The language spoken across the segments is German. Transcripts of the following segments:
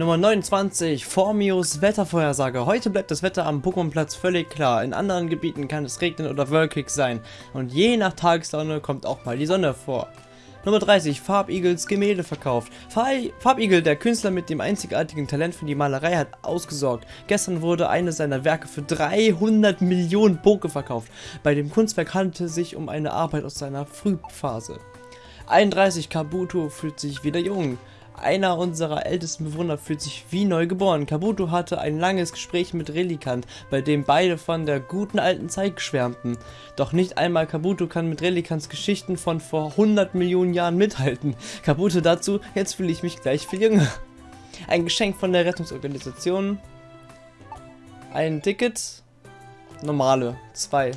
Nummer 29, Formius Wettervorhersage. Heute bleibt das Wetter am Pokémon-Platz völlig klar. In anderen Gebieten kann es regnen oder wolkig sein. Und je nach Tageslaune kommt auch mal die Sonne vor. Nummer 30, Farbigels Gemälde verkauft. Farbigel, der Künstler mit dem einzigartigen Talent für die Malerei, hat ausgesorgt. Gestern wurde eines seiner Werke für 300 Millionen Poke verkauft. Bei dem Kunstwerk handelte es sich um eine Arbeit aus seiner Frühphase. 31, Kabuto fühlt sich wieder jung. Einer unserer ältesten Bewohner fühlt sich wie neu geboren. Kabuto hatte ein langes Gespräch mit Relikant, bei dem beide von der guten alten Zeit schwärmten. Doch nicht einmal Kabuto kann mit Relikants Geschichten von vor 100 Millionen Jahren mithalten. Kabuto dazu, jetzt fühle ich mich gleich viel jünger. Ein Geschenk von der Rettungsorganisation. Ein Ticket. Normale. Zwei.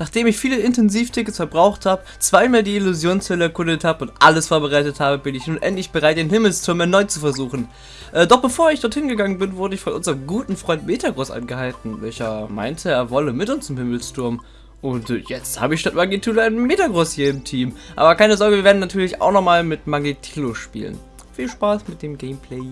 Nachdem ich viele Intensivtickets verbraucht habe, zweimal die Illusionshölle erkundet habe und alles vorbereitet habe, bin ich nun endlich bereit, den Himmelsturm erneut zu versuchen. Äh, doch bevor ich dorthin gegangen bin, wurde ich von unserem guten Freund Metagross angehalten, welcher meinte, er wolle mit uns zum Himmelsturm. Und äh, jetzt habe ich statt Magitilo einen Metagross hier im Team. Aber keine Sorge, wir werden natürlich auch nochmal mit Magitilo spielen. Viel Spaß mit dem Gameplay.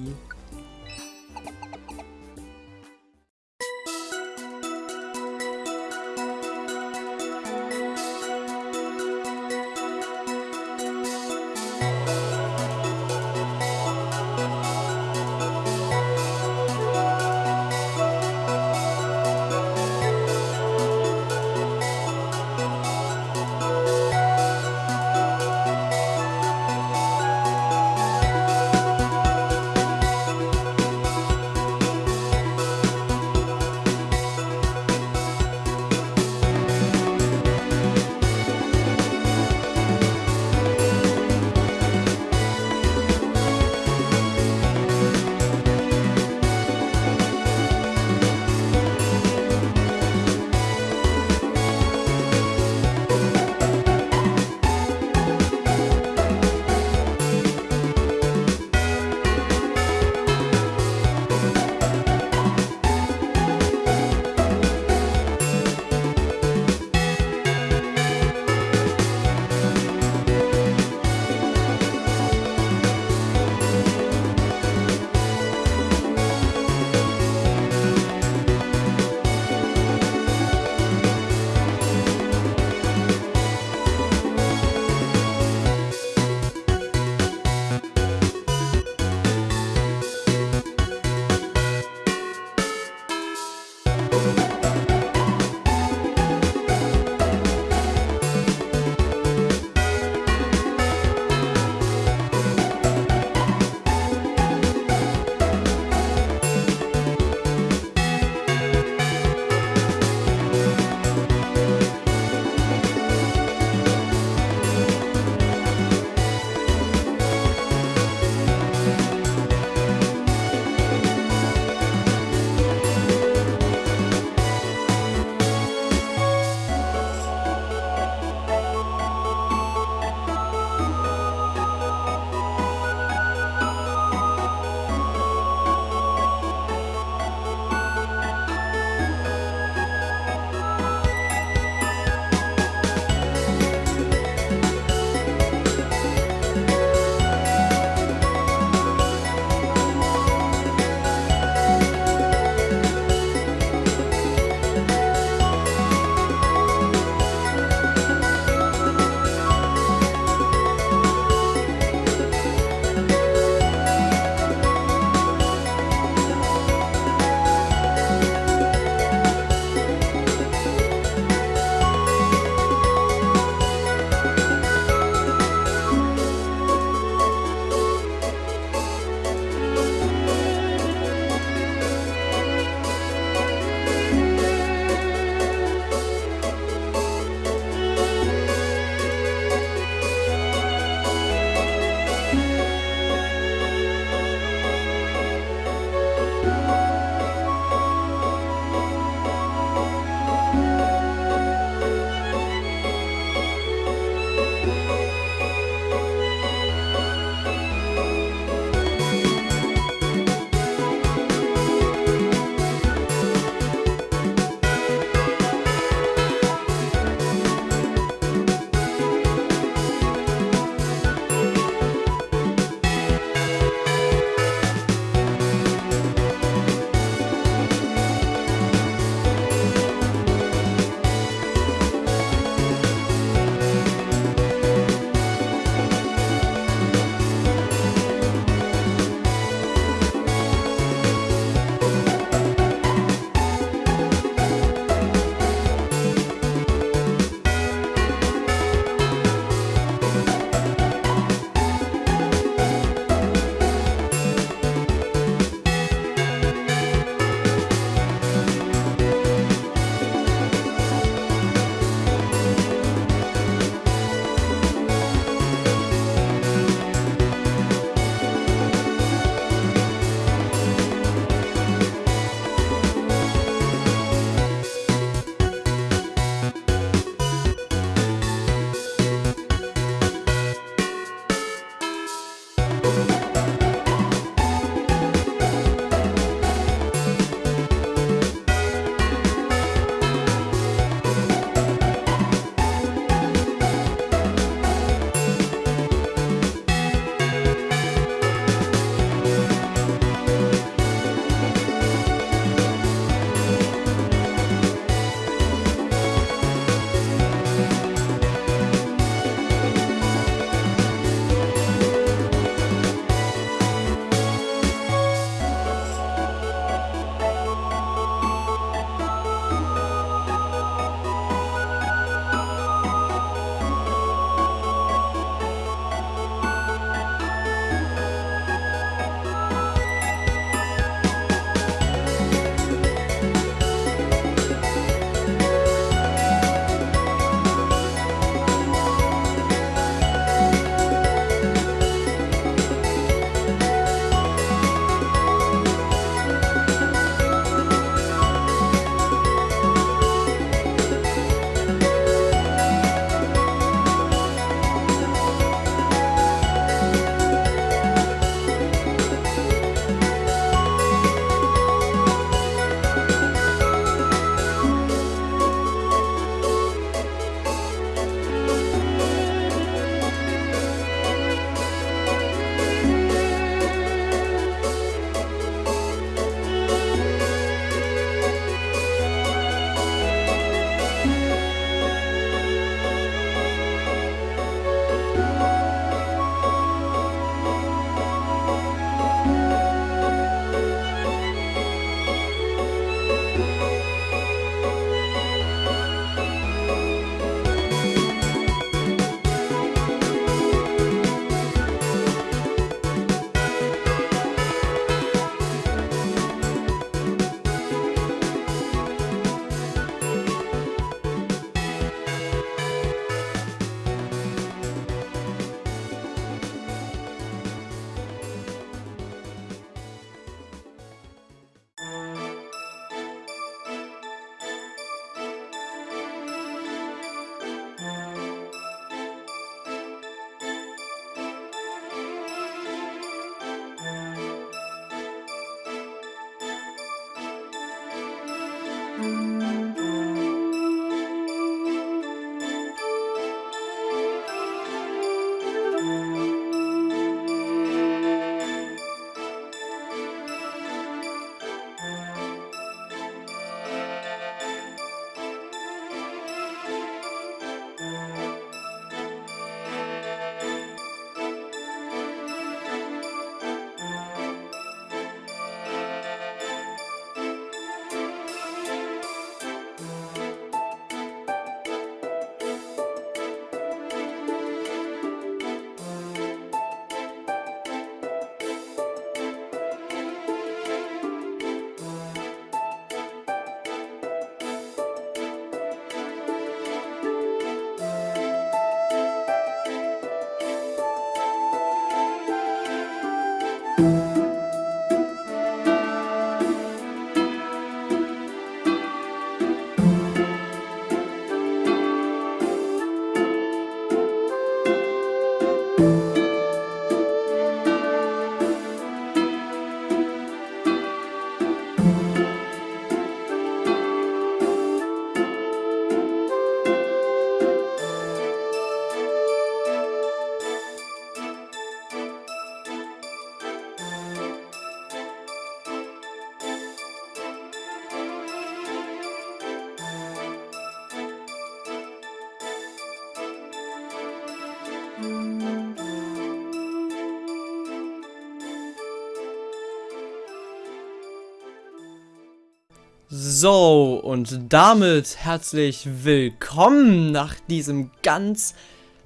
So, und damit herzlich willkommen nach diesem ganz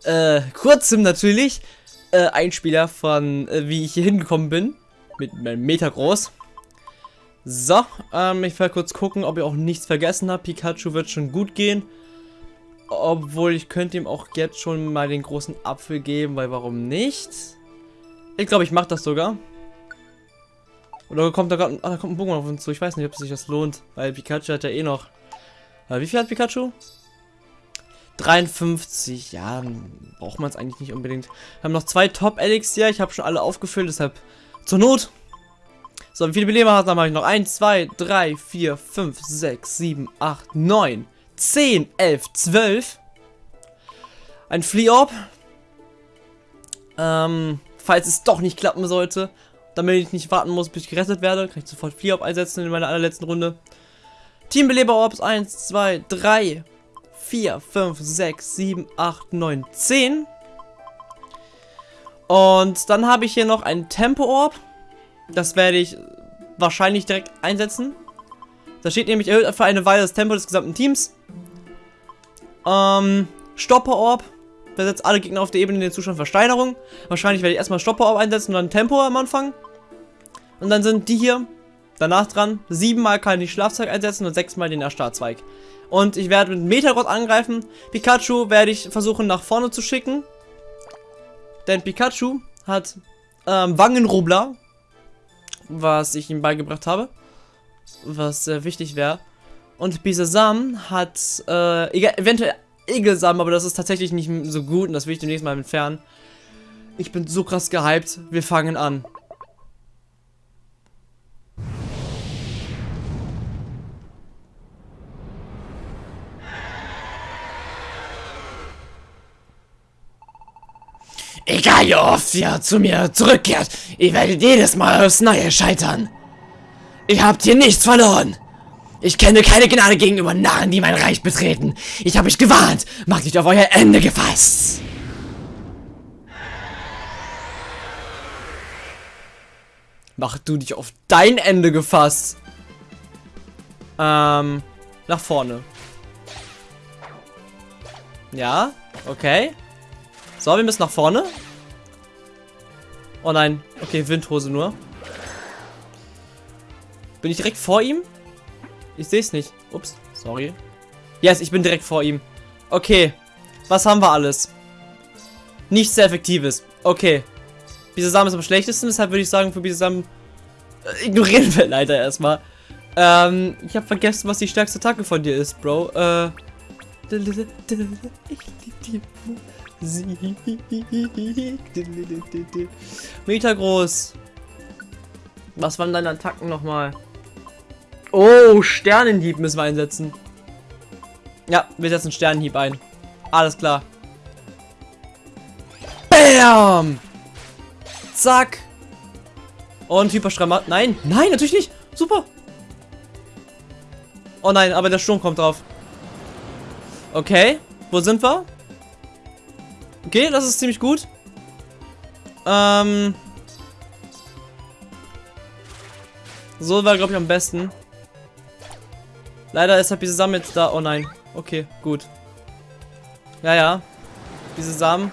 äh, kurzem natürlich äh, Einspieler von, äh, wie ich hier hingekommen bin. Mit meinem Meter groß. So, ähm, ich werde kurz gucken, ob ihr auch nichts vergessen habt. Pikachu wird schon gut gehen. Obwohl, ich könnte ihm auch jetzt schon mal den großen Apfel geben, weil warum nicht? Ich glaube, ich mache das sogar. Oder kommt da gerade. Ah, da kommt ein Pokémon auf uns zu. Ich weiß nicht, ob sich das lohnt. Weil Pikachu hat ja eh noch. Äh, wie viel hat Pikachu? 53, ja, braucht man es eigentlich nicht unbedingt. Wir haben noch zwei Top-Elixier, ich habe schon alle aufgefüllt, deshalb zur Not. So, wie viele Beleberhasen habe ich noch? 1, 2, 3, 4, 5, 6, 7, 8, 9, 10, 11, 12. Ein Fleorb. Ähm, falls es doch nicht klappen sollte, damit ich nicht warten muss, bis ich gerettet werde, kann ich sofort Fleorb einsetzen in meiner allerletzten Runde. Teambeleber-Orbs 1, 2, 3, 4, 5, 6, 7, 8, 9, 10. Und dann habe ich hier noch ein Tempo-Orb. Das werde ich wahrscheinlich direkt einsetzen. Da steht nämlich erhöht für eine Weile das Tempo des gesamten Teams. Ähm, Stopper-Orb. Versetzt alle Gegner auf der Ebene in den Zustand Versteinerung. Wahrscheinlich werde ich erstmal Stopper-Orb einsetzen und dann Tempo am Anfang. Und dann sind die hier danach dran. Siebenmal kann ich Schlafzeug einsetzen und sechsmal den Erstarrzweig. Und ich werde mit Metalrod angreifen. Pikachu werde ich versuchen nach vorne zu schicken. Denn Pikachu hat ähm, Wangenrubler was ich ihm beigebracht habe. Was sehr wichtig wäre. Und Bisasam hat, äh, eventuell Egelsam, aber das ist tatsächlich nicht so gut und das will ich demnächst mal entfernen. Ich bin so krass gehypt. Wir fangen an. Egal wie oft ihr zu mir zurückkehrt, ihr werdet jedes Mal aufs Neue scheitern. Ihr habt hier nichts verloren. Ich kenne keine Gnade gegenüber Narren, die mein Reich betreten. Ich habe euch gewarnt. Macht euch auf euer Ende gefasst. Mach du dich auf dein Ende gefasst. Ähm, nach vorne. Ja, okay. So, wir müssen nach vorne. Oh nein. Okay, Windhose nur. Bin ich direkt vor ihm? Ich sehe es nicht. Ups, sorry. Yes, ich bin direkt vor ihm. Okay. Was haben wir alles? Nichts sehr effektives. Okay. Bisasam ist am schlechtesten, deshalb würde ich sagen, für Bisasam äh, ignorieren wir leider erstmal. Ähm, ich habe vergessen, was die stärkste Attacke von dir ist, Bro. Äh. Meter groß. Was waren deine Attacken nochmal? Oh, Sternenhieb müssen wir einsetzen. Ja, wir setzen Sternenhieb ein. Alles klar. Bam! Zack! Und Hyperstramat. Nein, nein, natürlich nicht. Super. Oh nein, aber der Sturm kommt drauf. Okay, wo sind wir? Okay, das ist ziemlich gut. Ähm. So war, glaube ich, am besten. Leider ist halt diese Samen jetzt da. Oh nein. Okay, gut. Ja, ja. Diese Samen.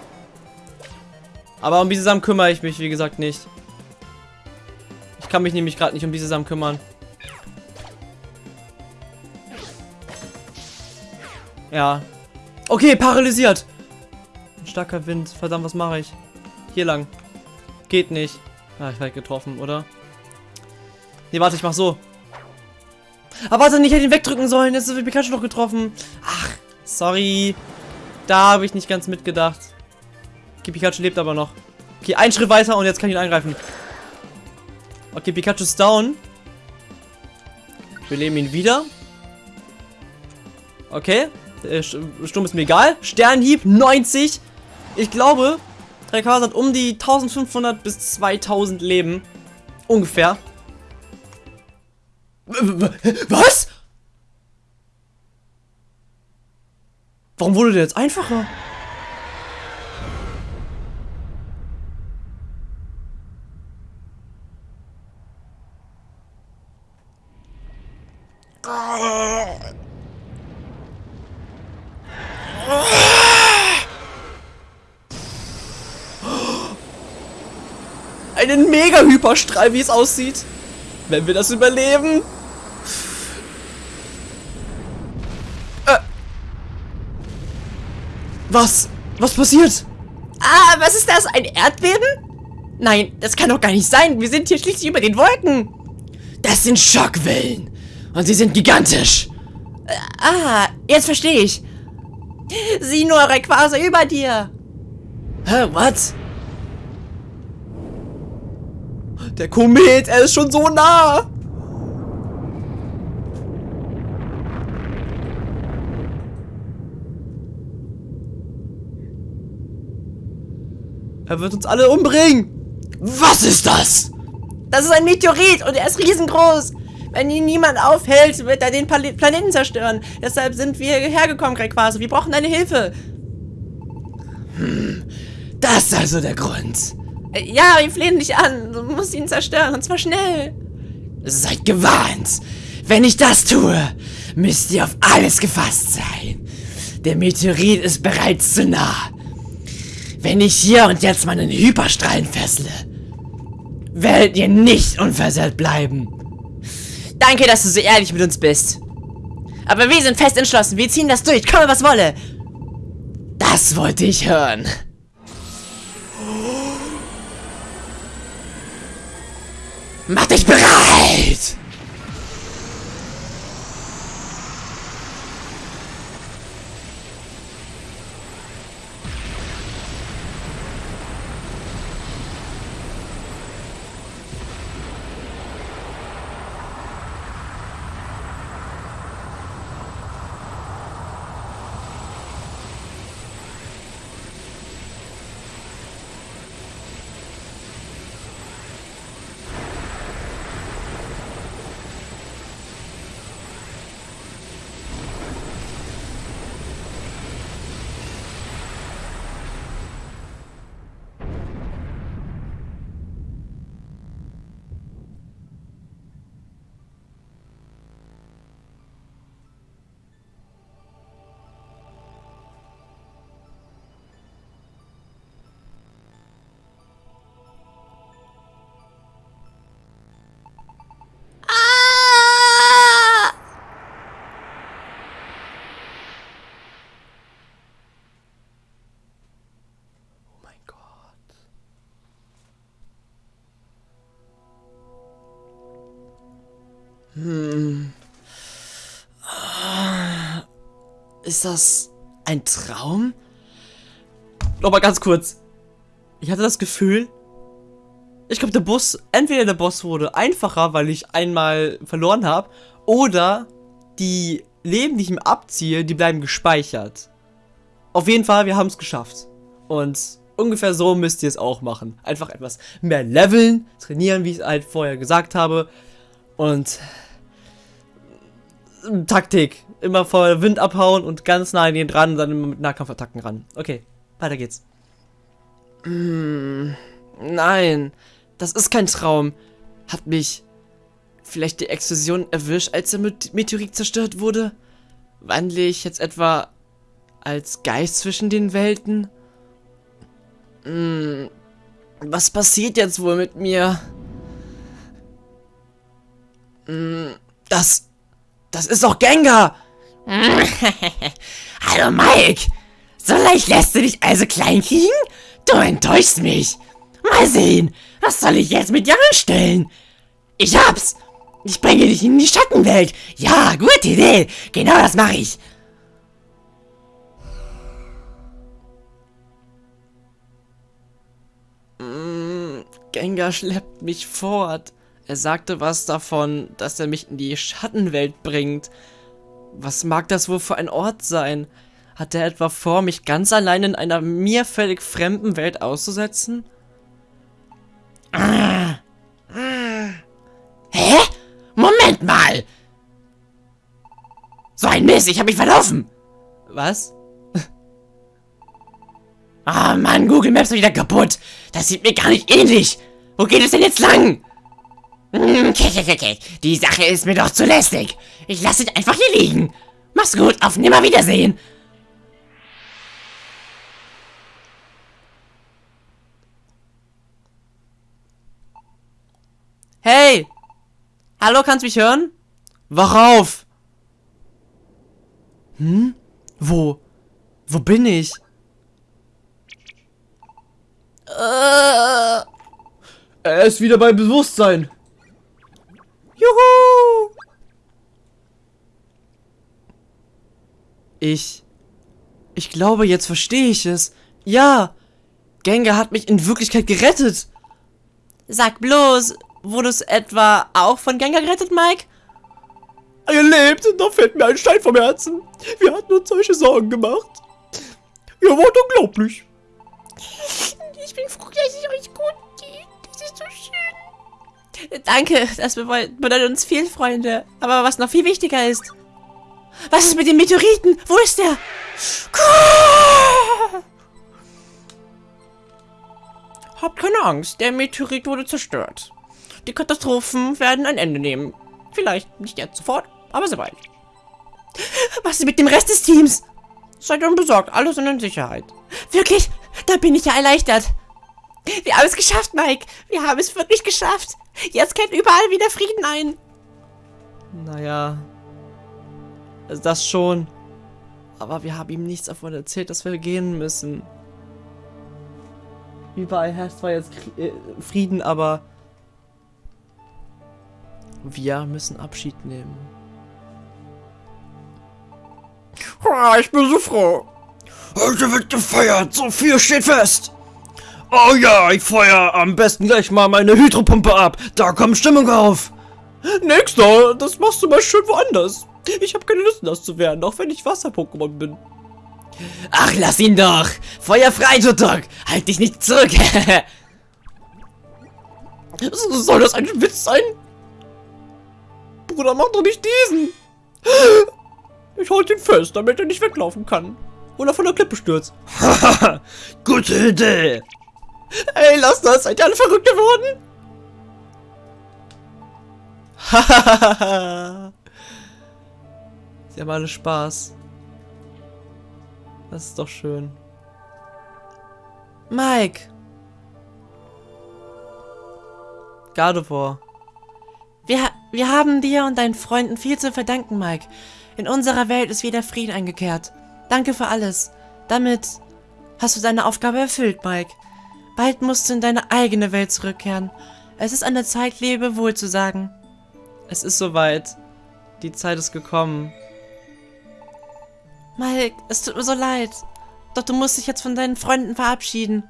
Aber um diese Samen kümmere ich mich, wie gesagt, nicht. Ich kann mich nämlich gerade nicht um diese Samen kümmern. Ja. Okay, paralysiert starker Wind. Verdammt, was mache ich? Hier lang. Geht nicht. Ah, ich werde getroffen, oder? Nee, warte, ich mach so. Aber warte, ich hätte ihn wegdrücken sollen. Jetzt wird Pikachu noch getroffen. Ach, sorry. Da habe ich nicht ganz mitgedacht. Okay, Pikachu lebt aber noch. Okay, ein Schritt weiter und jetzt kann ich ihn angreifen. Okay, Pikachu ist down. Wir leben ihn wieder. Okay. Sturm ist mir egal. Sternhieb, 90. Ich glaube, Rayquaza hat um die 1500 bis 2000 Leben. Ungefähr. Was? Warum wurde der jetzt einfacher? einen Mega-Hyperstrahl, wie es aussieht. Wenn wir das überleben. Was? Was passiert? Ah, was ist das? Ein Erdbeben? Nein, das kann doch gar nicht sein. Wir sind hier schließlich über den Wolken. Das sind Schockwellen. Und sie sind gigantisch. Äh, ah, jetzt verstehe ich. Sieh nur, Rayquaza, über dir! Hä, was? Der Komet, er ist schon so nah! Er wird uns alle umbringen! Was ist das? Das ist ein Meteorit und er ist riesengroß. Wenn ihn niemand aufhält, wird er den Pal Planeten zerstören. Deshalb sind wir hierher gekommen, Rayquaza. Wir brauchen deine Hilfe. Das ist also der Grund. Äh, Ja, wir flehen dich an. Du musst ihn zerstören und zwar schnell. Seid gewarnt. Wenn ich das tue, müsst ihr auf alles gefasst sein. Der Meteorit ist bereits zu nah. Wenn ich hier und jetzt meinen Hyperstrahlen fessle, werdet ihr nicht unversehrt bleiben. Danke, dass du so ehrlich mit uns bist. Aber wir sind fest entschlossen. Wir ziehen das durch. Komme, was wolle. Das wollte ich hören. Mach dich bereit! Ist das ein Traum? Nochmal ganz kurz. Ich hatte das Gefühl, ich glaube, der Boss, entweder der Boss wurde einfacher, weil ich einmal verloren habe, oder die Leben, die ich ihm abziehe, die bleiben gespeichert. Auf jeden Fall, wir haben es geschafft. Und ungefähr so müsst ihr es auch machen. Einfach etwas mehr leveln, trainieren, wie ich es halt vorher gesagt habe. Und Taktik. Immer vor Wind abhauen und ganz nah an den dran dann immer mit Nahkampfattacken ran. Okay, weiter geht's. Mm, nein, das ist kein Traum. Hat mich vielleicht die Explosion erwischt, als der Met- Meteorit zerstört wurde? Wandle ich jetzt etwa als Geist zwischen den Welten? Mm, was passiert jetzt wohl mit mir? Mm, das. Das ist doch Gengar! Hallo Mike! So leicht lässt du dich also klein kriegen? Du enttäuschst mich. Mal sehen, was soll ich jetzt mit dir anstellen? Ich hab's! Ich bringe dich in die Schattenwelt. Ja, gute Idee. Genau das mache ich. Gengar schleppt mich fort. Er sagte was davon, dass er mich in die Schattenwelt bringt. Was mag das wohl für ein Ort sein? Hat er etwa vor, mich ganz allein in einer mir völlig fremden Welt auszusetzen? Hä? Moment mal. So ein Mist, ich hab mich verlaufen. Was? Ah, Mann, Google Maps ist wieder kaputt. Das sieht mir gar nicht ähnlich. Wo geht es denn jetzt lang? Hm, okay, okay, okay. Die Sache ist mir doch zu lästig. Ich lasse dich einfach hier liegen. Mach's gut, auf Nimmerwiedersehen. Hey! Hallo, kannst du mich hören? Wach auf! Hm? Wo? Wo bin ich? Er ist wieder bei Bewusstsein. Juhu! Ich. Ich glaube, jetzt verstehe ich es. Ja, Gengar hat mich in Wirklichkeit gerettet. Sag bloß, wurdest du etwa auch von Gengar gerettet, Mike? Er lebt, da fällt mir ein Stein vom Herzen. Wir hatten uns solche Sorgen gemacht. Ihr wart unglaublich. Ich bin froh, dass es euch gut Danke, das bedeutet uns viel, Freunde. Aber was noch viel wichtiger ist. Was ist mit dem Meteoriten? Wo ist der? Habt keine Angst, der Meteorit wurde zerstört. Die Katastrophen werden ein Ende nehmen. Vielleicht nicht jetzt sofort, aber sehr bald. Was ist mit dem Rest des Teams? Seid unbesorgt, alles sind in Sicherheit. Wirklich? Da bin ich ja erleichtert. Wir haben es geschafft, Mike. Wir haben es wirklich geschafft. Jetzt kehrt überall wieder Frieden ein. Naja. Das schon. Aber wir haben ihm nichts davon erzählt, dass wir gehen müssen. Überall herrscht zwar jetzt äh, Frieden, aber wir müssen Abschied nehmen. ich bin so froh. Heute wird gefeiert, so viel steht fest. Oh ja, ich feuer am besten gleich mal meine Hydropumpe ab. Da kommt Stimmung auf. Nächster, das machst du mal schön woanders. Ich habe keine Lust, das zu werden, auch wenn ich Wasser-Pokémon bin. Ach, lass ihn doch. Feuer frei, Tutok. Halt dich nicht zurück. Soll das ein Witz sein? Bruder, mach doch nicht diesen. Ich halte ihn fest, damit er nicht weglaufen kann. Oder von der Klippe stürzt. Haha, gute Idee. Ey, lass das. Seid ihr alle verrückt geworden? Hahaha. Sie haben alle Spaß. Das ist doch schön. Mike! Gardevoir. Wir, wir haben dir und deinen Freunden viel zu verdanken, Mike. In unserer Welt ist wieder Frieden eingekehrt. Danke für alles. Damit hast du deine Aufgabe erfüllt, Mike. Bald musst du in deine eigene Welt zurückkehren. Es ist an der Zeit, Lebewohl zu sagen. Es ist soweit. Die Zeit ist gekommen. Mike, es tut mir so leid. Doch du musst dich jetzt von deinen Freunden verabschieden.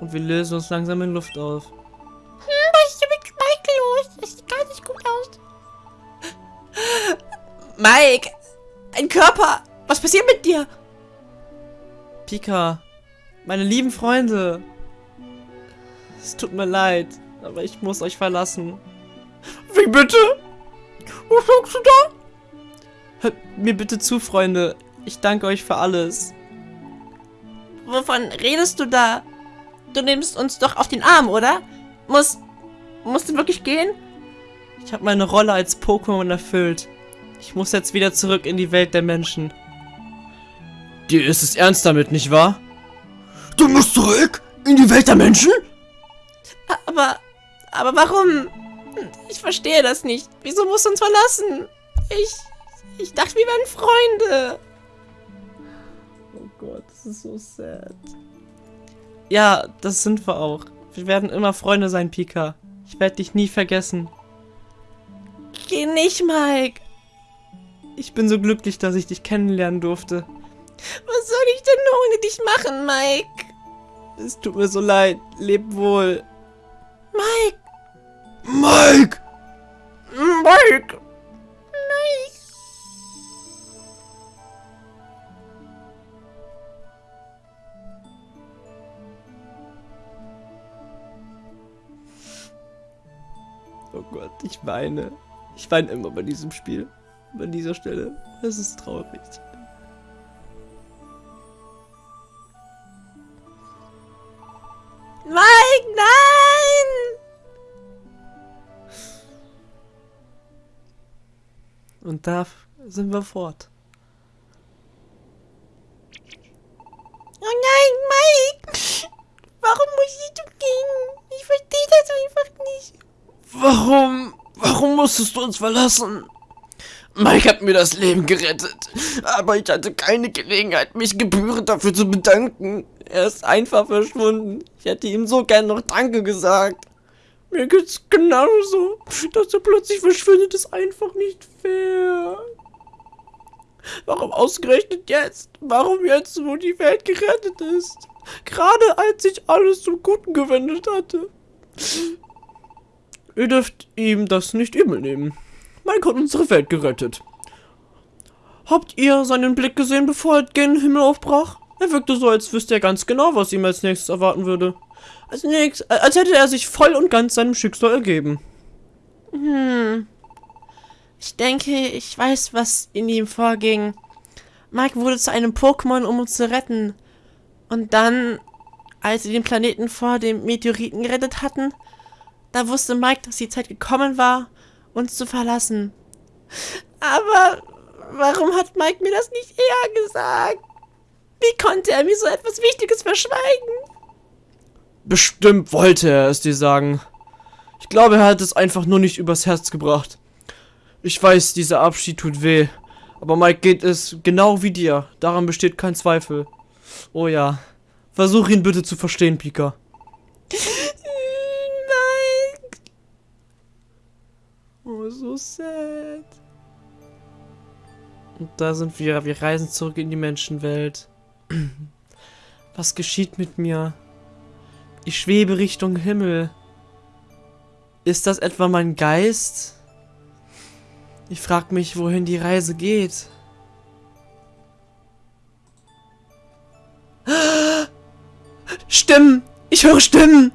Und wir lösen uns langsam in Luft auf. Hm, was ist mit Mike los? Das sieht gar nicht gut aus. Mike! Ein Körper! Was passiert mit dir? Pika, meine lieben Freunde. Es tut mir leid, aber ich muss euch verlassen. Wie bitte? Was sagst du da? Hört mir bitte zu, Freunde. Ich danke euch für alles. Wovon redest du da? Du nimmst uns doch auf den Arm, oder? Muss... Musst du wirklich gehen? Ich habe meine Rolle als Pokémon erfüllt. Ich muss jetzt wieder zurück in die Welt der Menschen. Dir ist es ernst damit, nicht wahr? Du musst zurück? In die Welt der Menschen? Aber... Aber warum? Ich verstehe das nicht. Wieso musst du uns verlassen? Ich... Ich dachte, wir wären Freunde. Oh Gott, das ist so sad. Ja, das sind wir auch. Wir werden immer Freunde sein, Pika. Ich werde dich nie vergessen. Geh nicht, Mike. Ich bin so glücklich, dass ich dich kennenlernen durfte. Was soll ich denn ohne dich machen, Mike? Es tut mir so leid. Leb wohl. Mike! Mike! Mike! Mike! Oh Gott, ich weine. Ich weine immer bei diesem Spiel. Bei dieser Stelle. Es ist traurig. Und da sind wir fort. Oh nein, Mike! Warum musst du gehen? Ich verstehe das einfach nicht. Warum? Warum musstest du uns verlassen? Mike hat mir das Leben gerettet, aber ich hatte keine Gelegenheit, mich gebührend dafür zu bedanken. Er ist einfach verschwunden. Ich hätte ihm so gern noch Danke gesagt. Mir geht's genauso. Dass er plötzlich verschwindet, ist einfach nicht fair. Warum ausgerechnet jetzt? Warum jetzt, wo die Welt gerettet ist? Gerade als sich alles zum Guten gewendet hatte. Ihr dürft ihm das nicht übel nehmen. Mike hat unsere Welt gerettet. Habt ihr seinen Blick gesehen, bevor er gen Himmel aufbrach? Er wirkte so, als wüsste er ganz genau, was ihm als nächstes erwarten würde. Als nächstes, als hätte er sich voll und ganz seinem Schicksal ergeben. Hm. Ich denke, ich weiß, was in ihm vorging. Mike wurde zu einem Pokémon, um uns zu retten. Und dann, als sie den Planeten vor dem Meteoriten gerettet hatten, da wusste Mike, dass die Zeit gekommen war, uns zu verlassen. Aber warum hat Mike mir das nicht eher gesagt? Wie konnte er mir so etwas Wichtiges verschweigen? Bestimmt wollte er es dir sagen. Ich glaube, er hat es einfach nur nicht übers Herz gebracht. Ich weiß, dieser Abschied tut weh. Aber Mike geht es genau wie dir. Daran besteht kein Zweifel. Oh ja. Versuch ihn bitte zu verstehen, Pika. Mike. Oh, so sad. Und da sind wir. Wir reisen zurück in die Menschenwelt. Was geschieht mit mir? Ich schwebe Richtung Himmel. Ist das etwa mein Geist? Ich frag mich, wohin die Reise geht. Stimmen! Ich höre Stimmen!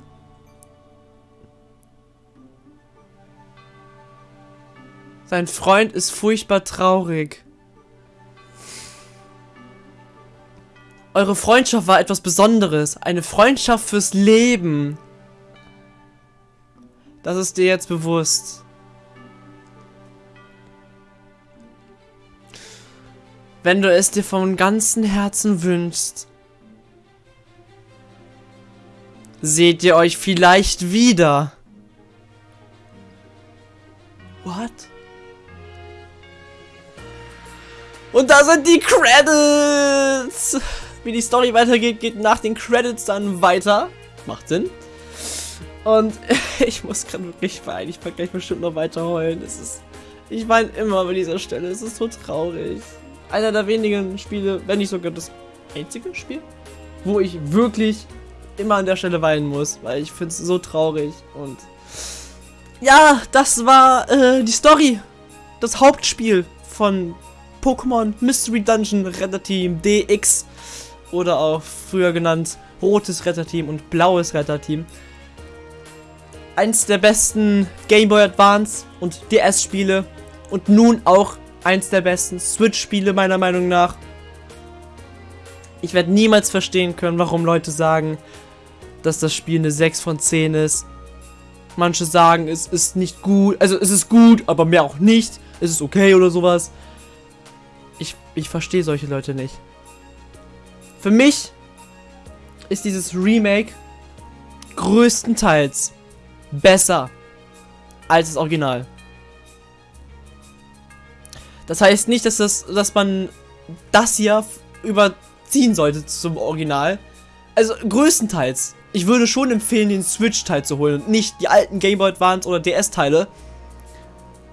Sein Freund ist furchtbar traurig. Eure Freundschaft war etwas Besonderes. Eine Freundschaft fürs Leben. Das ist dir jetzt bewusst. Wenn du es dir von ganzem Herzen wünschst, seht ihr euch vielleicht wieder. What? Und da sind die Credits! Wie die Story weitergeht, geht nach den Credits dann weiter. Macht Sinn. Und ich muss gerade wirklich weinen. Ich werde gleich bestimmt noch weiter heulen. Es ist. Ich weine immer bei dieser Stelle. Es ist so traurig. Einer der wenigen Spiele, wenn nicht sogar das einzige Spiel, wo ich wirklich immer an der Stelle weinen muss, weil ich finde es so traurig. Und ja, das war äh, die Story. Das Hauptspiel von Pokémon Mystery Dungeon Retterteam DX. Oder auch früher genannt Rotes Retterteam und Blaues Retterteam eins der besten Game Boy Advance und DS-Spiele und nun auch eins der besten Switch-Spiele meiner Meinung nach. Ich werde niemals verstehen können, warum Leute sagen, dass das Spiel eine 6 von 10 ist. Manche sagen, es ist nicht gut, also es ist gut, aber mehr auch nicht. Es ist okay oder sowas. Ich, ich verstehe solche Leute nicht. Für mich ist dieses Remake größtenteils besser als das Original. Das heißt nicht, dass, das, dass man das hier überziehen sollte zum Original. Also größtenteils. Ich würde schon empfehlen, den Switch-Teil zu holen und nicht die alten Game Boy Advance oder DS-Teile.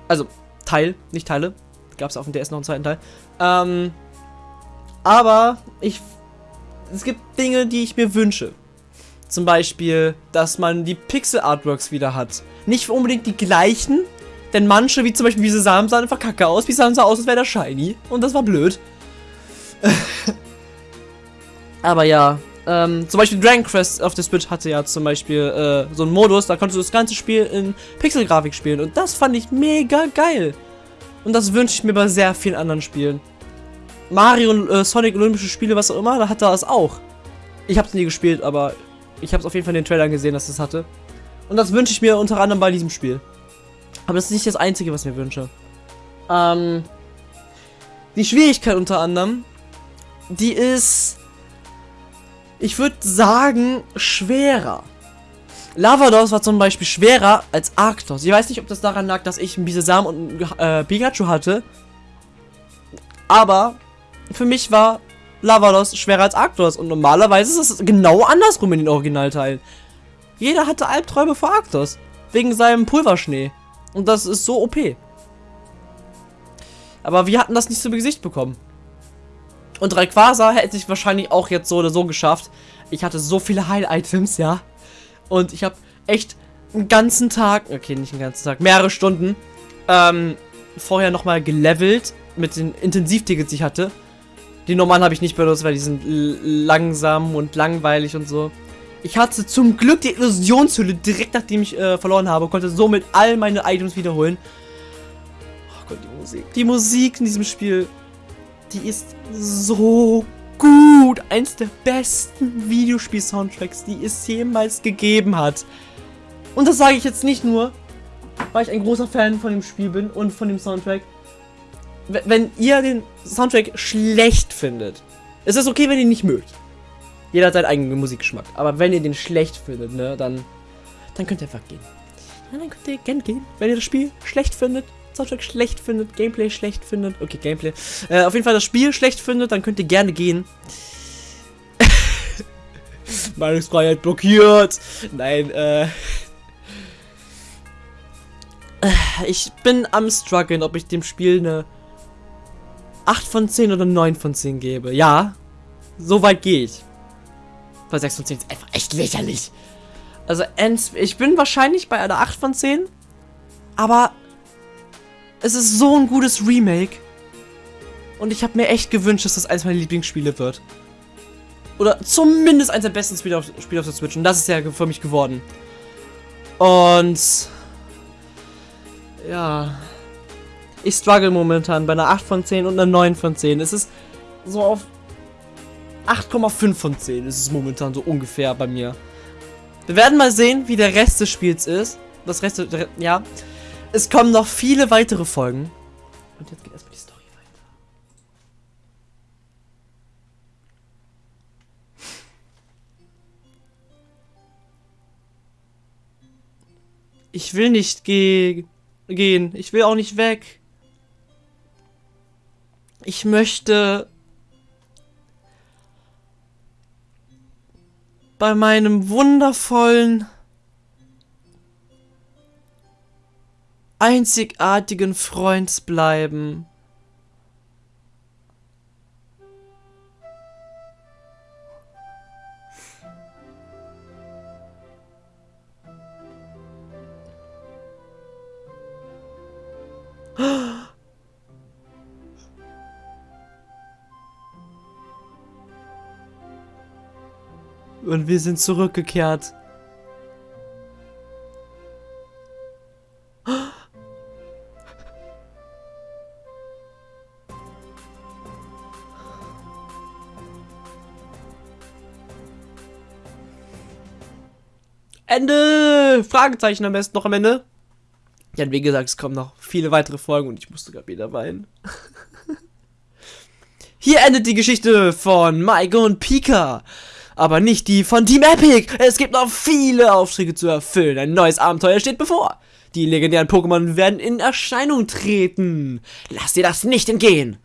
Also Teil, nicht Teile. Gab es auf dem DS noch einen zweiten Teil. Ähm, aber ich, es gibt Dinge, die ich mir wünsche. Zum Beispiel, dass man die Pixel-Artworks wieder hat. Nicht unbedingt die gleichen, denn manche, wie zum Beispiel diese Samen, sahen einfach kacke aus. Wie sahen so aus, als wäre der shiny. Und das war blöd. Aber ja, ähm, zum Beispiel Dragon Quest auf der Switch hatte ja zum Beispiel äh, so einen Modus, da konntest du das ganze Spiel in Pixel-Grafik spielen. Und das fand ich mega geil. Und das wünsche ich mir bei sehr vielen anderen Spielen. Mario äh, Sonic Olympische Spiele, was auch immer, da hat er das auch. Ich habe es nie gespielt, aber ich habe es auf jeden Fall in den Trailern gesehen, dass es das hatte. Und das wünsche ich mir unter anderem bei diesem Spiel. Aber das ist nicht das Einzige, was ich mir wünsche. Ähm, die Schwierigkeit unter anderem, die ist, ich würde sagen, schwerer. Lavados war zum Beispiel schwerer als Arctos. Ich weiß nicht, ob das daran lag, dass ich einen Bisasam und äh, Pikachu hatte. Aber für mich war Lavados schwerer als Arctos. Und normalerweise ist es genau andersrum in den Originalteilen. Jeder hatte Albträume vor Arctos. Wegen seinem Pulverschnee. Und das ist so OP. Aber wir hatten das nicht zu Gesicht bekommen. Und Rayquaza hätte ich wahrscheinlich auch jetzt so oder so geschafft. Ich hatte so viele Heil-Items, ja. Und ich habe echt einen ganzen Tag, okay, nicht einen ganzen Tag, mehrere Stunden, ähm, vorher nochmal gelevelt mit den Intensivtickets, die ich hatte. Die normalen habe ich nicht benutzt, weil die sind langsam und langweilig und so. Ich hatte zum Glück die Illusionshülle direkt nachdem ich äh, verloren habe, konnte somit all meine Items wiederholen. Oh Gott, die Musik. Die Musik in diesem Spiel, die ist so gut. Eins der besten Videospiel-Soundtracks, die es jemals gegeben hat. Und das sage ich jetzt nicht nur, weil ich ein großer Fan von dem Spiel bin und von dem Soundtrack. Wenn ihr den Soundtrack schlecht findet, es ist okay, wenn ihr ihn nicht mögt. Jeder hat seinen eigenen Musikgeschmack. Aber wenn ihr den schlecht findet, ne, dann, dann könnt ihr einfach gehen. Ja, dann könnt ihr gerne gehen. Wenn ihr das Spiel schlecht findet, Soundtrack schlecht findet, Gameplay schlecht findet, okay, Gameplay, äh, auf jeden Fall das Spiel schlecht findet, dann könnt ihr gerne gehen. Meinungsfreiheit blockiert. Nein, äh. Ich bin am struggeln, ob ich dem Spiel eine 8 von 10 oder 9 von 10 gebe. Ja, so weit gehe ich. Bei 6 von 10 ist einfach echt lächerlich. Also, ich bin wahrscheinlich bei einer 8 von 10. Aber es ist so ein gutes Remake. Und ich habe mir echt gewünscht, dass das eines meiner Lieblingsspiele wird. Oder zumindest eines der besten Spiele auf, Spiele auf der Switch. Und das ist ja für mich geworden. Und ja. Ich struggle momentan bei einer 8 von 10 und einer 9 von 10. Es ist so auf 8,5 von 10 ist es momentan so ungefähr bei mir. Wir werden mal sehen, wie der Rest des Spiels ist. Das Rest, ja. Es kommen noch viele weitere Folgen. Und jetzt geht erstmal die Story weiter. Ich will nicht ge gehen. Ich will auch nicht weg. Ich möchte bei meinem wundervollen, einzigartigen Freund bleiben. Und wir sind zurückgekehrt. Ende! Fragezeichen am besten noch am Ende. Ja, wie gesagt, es kommen noch viele weitere Folgen und ich musste gerade wieder weinen. Hier endet die Geschichte von Maike und Pika. Aber nicht die von Team Epic. Es gibt noch viele Aufträge zu erfüllen. Ein neues Abenteuer steht bevor. Die legendären Pokémon werden in Erscheinung treten. Lass dir das nicht entgehen.